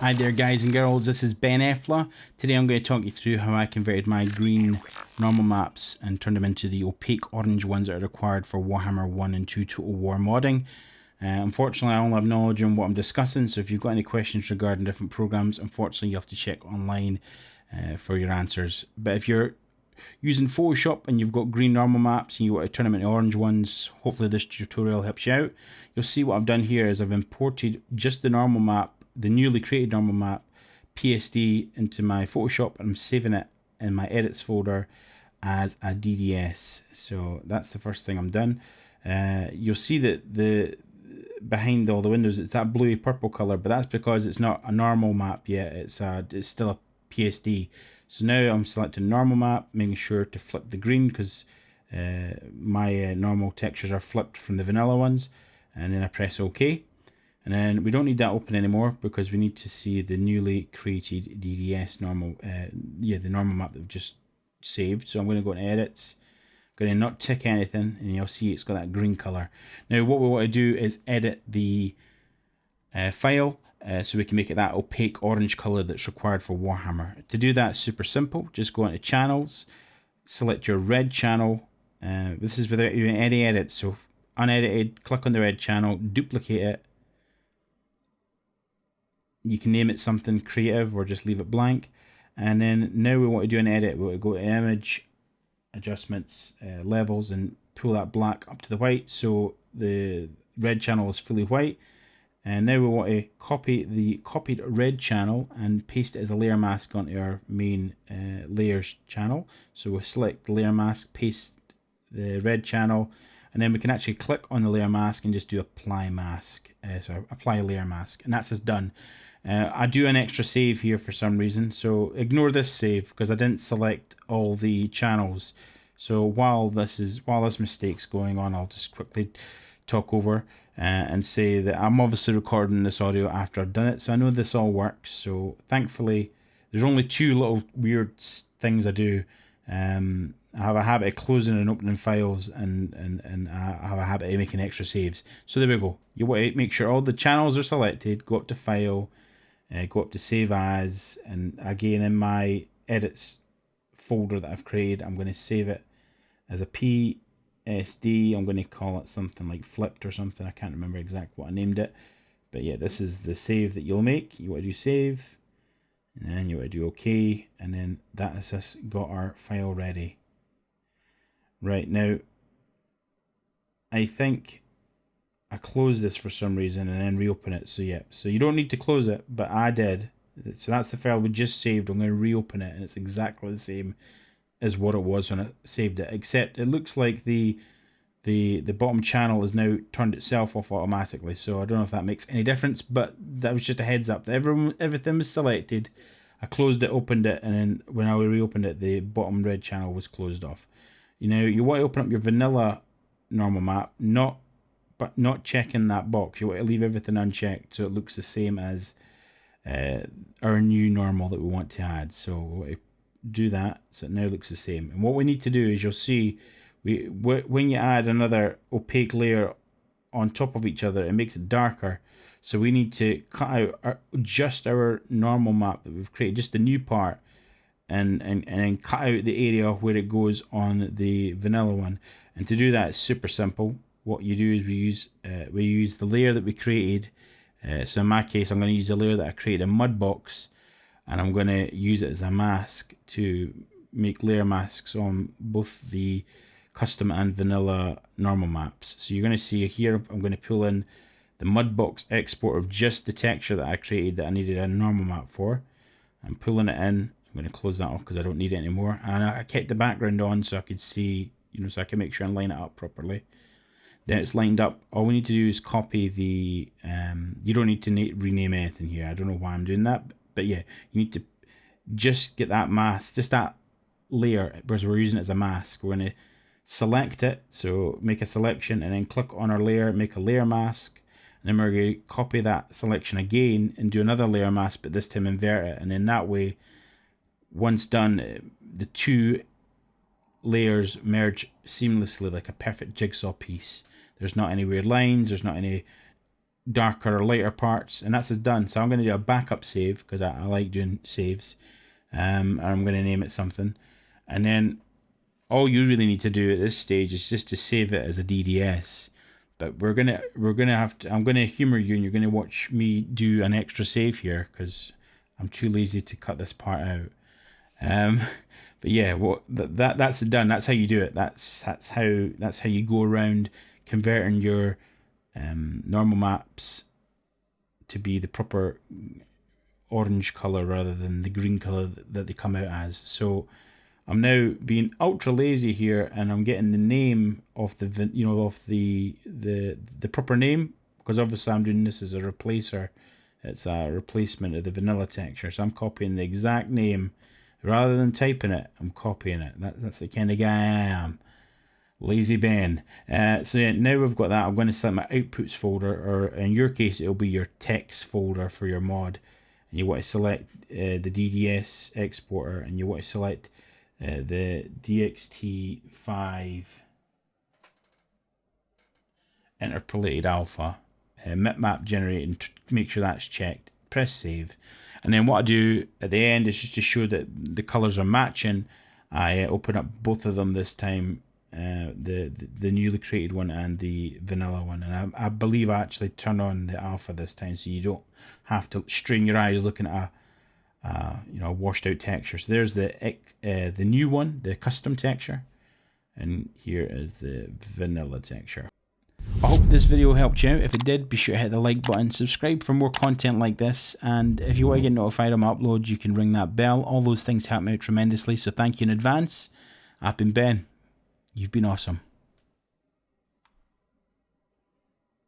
Hi there guys and girls, this is Ben Effler. Today I'm going to talk you through how I converted my green normal maps and turned them into the opaque orange ones that are required for Warhammer 1 and 2 Total War modding. Uh, unfortunately I only have knowledge on what I'm discussing, so if you've got any questions regarding different programs, unfortunately you have to check online uh, for your answers. But if you're using Photoshop and you've got green normal maps and you want to turn them into orange ones, hopefully this tutorial helps you out. You'll see what I've done here is I've imported just the normal map the newly created normal map PSD into my Photoshop and I'm saving it in my edits folder as a DDS. So that's the first thing I'm done. Uh, you'll see that the behind all the windows it's that bluey purple color, but that's because it's not a normal map yet. It's a, it's still a PSD. So now I'm selecting normal map, making sure to flip the green because uh, my uh, normal textures are flipped from the vanilla ones, and then I press OK. And then we don't need that open anymore because we need to see the newly created DDS normal, uh, yeah, the normal map that we've just saved. So I'm going to go to edits, going to not tick anything, and you'll see it's got that green color. Now what we want to do is edit the uh, file uh, so we can make it that opaque orange color that's required for Warhammer. To do that, super simple. Just go into channels, select your red channel. Uh, this is without any edits, so unedited, click on the red channel, duplicate it, you can name it something creative or just leave it blank. And then now we want to do an edit. We want to go to image, adjustments, uh, levels, and pull that black up to the white so the red channel is fully white. And now we want to copy the copied red channel and paste it as a layer mask onto our main uh, layers channel. So we'll select layer mask, paste the red channel, and then we can actually click on the layer mask and just do apply mask. Uh, so apply layer mask, and that's us done. Uh, I do an extra save here for some reason, so ignore this save because I didn't select all the channels. So while this is while this mistake's going on, I'll just quickly talk over uh, and say that I'm obviously recording this audio after I've done it, so I know this all works. So thankfully, there's only two little weird things I do. Um, I have a habit of closing and opening files and, and, and I have a habit of making extra saves. So there we go. You want to make sure all the channels are selected, go up to File, uh, go up to save as and again in my edits folder that I've created I'm going to save it as a PSD I'm going to call it something like flipped or something. I can't remember exactly what I named it. But yeah this is the save that you'll make. You want to do save and then you want to do OK and then that has us got our file ready. Right now I think I closed this for some reason and then reopen it. So yeah, so you don't need to close it, but I did. So that's the file we just saved. I'm going to reopen it and it's exactly the same as what it was when I saved it, except it looks like the the the bottom channel has now turned itself off automatically. So I don't know if that makes any difference, but that was just a heads up. Everyone, everything was selected. I closed it, opened it, and then when I reopened it, the bottom red channel was closed off. You know, you want to open up your vanilla normal map, not but not checking that box. You want to leave everything unchecked so it looks the same as uh, our new normal that we want to add. So do that so it now looks the same. And what we need to do is you'll see we when you add another opaque layer on top of each other, it makes it darker. So we need to cut out our, just our normal map that we've created, just the new part, and, and, and cut out the area where it goes on the vanilla one. And to do that, it's super simple what you do is we use uh, we use the layer that we created. Uh, so in my case, I'm going to use a layer that I created in Mudbox, and I'm going to use it as a mask to make layer masks on both the custom and vanilla normal maps. So you're going to see here, I'm going to pull in the Mudbox export of just the texture that I created that I needed a normal map for. I'm pulling it in. I'm going to close that off because I don't need it anymore. And I kept the background on so I could see, you know, so I can make sure and line it up properly then it's lined up. All we need to do is copy the, um, you don't need to rename anything here. I don't know why I'm doing that, but yeah, you need to just get that mask, just that layer, because we're using it as a mask. We're to select it, so make a selection and then click on our layer, make a layer mask. And then we're to copy that selection again and do another layer mask, but this time invert it. And then that way, once done, the two layers merge seamlessly like a perfect jigsaw piece. There's not any weird lines, there's not any darker or lighter parts, and that's as done. So I'm going to do a backup save because I, I, like doing saves. Um, and I'm going to name it something, and then all you really need to do at this stage is just to save it as a DDS. But we're gonna we're gonna have to. I'm gonna humor you, and you're gonna watch me do an extra save here because I'm too lazy to cut this part out. Um, but yeah, what that, that that's done. That's how you do it. That's that's how that's how you go around converting your um, normal maps to be the proper orange color rather than the green color that they come out as. So I'm now being ultra lazy here, and I'm getting the name of the you know of the the the proper name because obviously I'm doing this as a replacer. It's a replacement of the vanilla texture, so I'm copying the exact name rather than typing it. I'm copying it. That, that's the kind of guy I am. Lazy Ben. Uh, so yeah, now we've got that. I'm going to select my outputs folder, or in your case, it'll be your text folder for your mod. And you want to select uh, the DDS exporter, and you want to select uh, the DXT5 interpolated alpha. Uh, map generating, make sure that's checked. Press save. And then what I do at the end is just to show that the colors are matching. I open up both of them this time uh, the, the, newly created one and the vanilla one, and I, I believe I actually turn on the alpha this time, so you don't have to strain your eyes looking at a uh, you know washed out texture. So there's the uh, the new one, the custom texture, and here is the vanilla texture. I hope this video helped you out. If it did, be sure to hit the like button, subscribe for more content like this, and if you want to get notified on my uploads, you can ring that bell. All those things help me out tremendously, so thank you in advance. I've been Ben. You've been awesome.